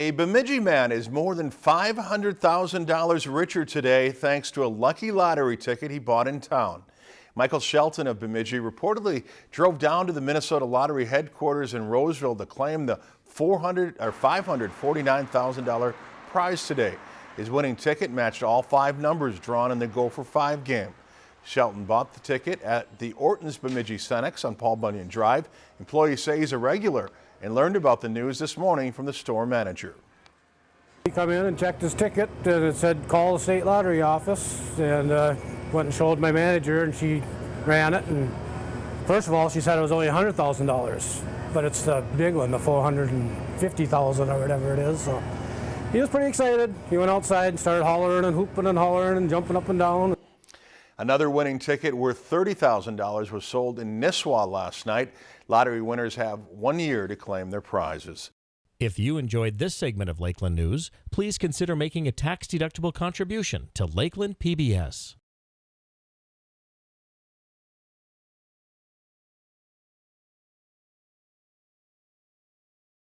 A Bemidji man is more than $500,000 richer today thanks to a lucky lottery ticket he bought in town. Michael Shelton of Bemidji reportedly drove down to the Minnesota Lottery headquarters in Roseville to claim the 400 or $549,000 prize today. His winning ticket matched all five numbers drawn in the Gopher 5 game. Shelton bought the ticket at the Orton's Bemidji Cenex on Paul Bunyan Drive. Employees say he's a regular and learned about the news this morning from the store manager. He come in and checked his ticket and it said call the state lottery office and uh, went and showed my manager and she ran it and first of all she said it was only $100,000 but it's the big one the 450,000 or whatever it is so he was pretty excited he went outside and started hollering and hooping and hollering and jumping up and down Another winning ticket worth $30,000 was sold in Nisswa last night. Lottery winners have one year to claim their prizes. If you enjoyed this segment of Lakeland News, please consider making a tax-deductible contribution to Lakeland PBS.